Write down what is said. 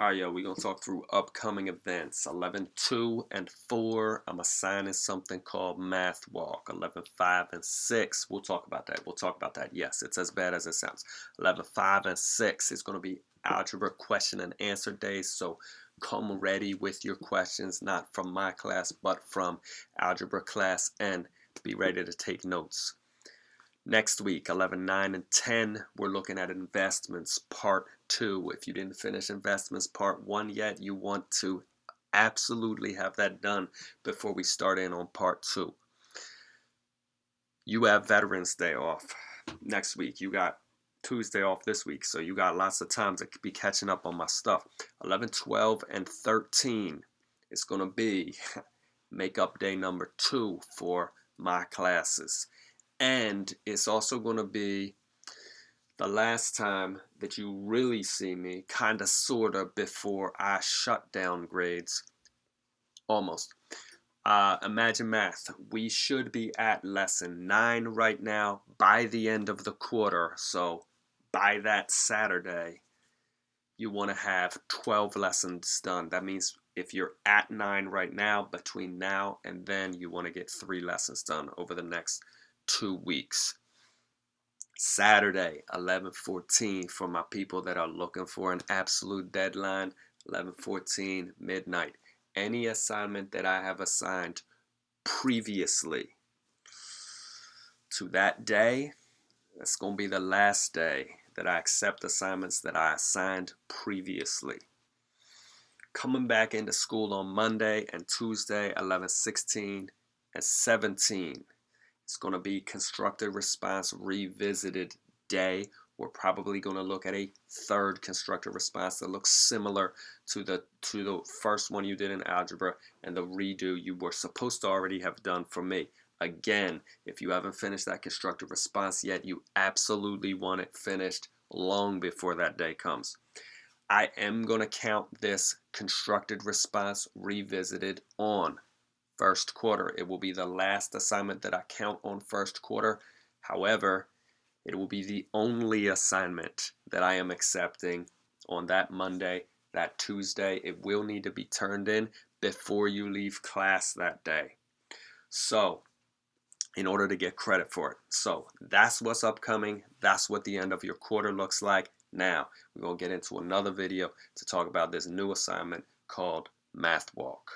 Yo, we're going to talk through upcoming events. 11.2 and 4, I'm assigning something called Math Walk. 11.5 and 6, we'll talk about that. We'll talk about that. Yes, it's as bad as it sounds. 11.5 and 6 is going to be algebra question and answer days. So come ready with your questions, not from my class, but from algebra class, and be ready to take notes. Next week, 11, 9, and 10, we're looking at investments part two. If you didn't finish investments part one yet, you want to absolutely have that done before we start in on part two. You have Veterans Day off next week. You got Tuesday off this week, so you got lots of time to be catching up on my stuff. 11, 12, and 13 is going to be makeup day number two for my classes and it's also going to be the last time that you really see me kind of sort of before I shut down grades. Almost. Uh, imagine math. We should be at lesson 9 right now by the end of the quarter. So by that Saturday you want to have 12 lessons done. That means if you're at 9 right now between now and then you want to get three lessons done over the next two weeks. Saturday, 11:14 for my people that are looking for an absolute deadline, 11:14 midnight. Any assignment that I have assigned previously to that day, that's going to be the last day that I accept assignments that I assigned previously. Coming back into school on Monday and Tuesday, 11:16 and 17 it's going to be constructive response revisited day. We're probably going to look at a third constructive response that looks similar to the to the first one you did in algebra and the redo you were supposed to already have done for me. Again, if you haven't finished that constructive response yet, you absolutely want it finished long before that day comes. I am going to count this constructed response revisited on first quarter. It will be the last assignment that I count on first quarter. However, it will be the only assignment that I am accepting on that Monday, that Tuesday. It will need to be turned in before you leave class that day. So, in order to get credit for it. So, that's what's upcoming. That's what the end of your quarter looks like. Now, we're going to get into another video to talk about this new assignment called Math Walk.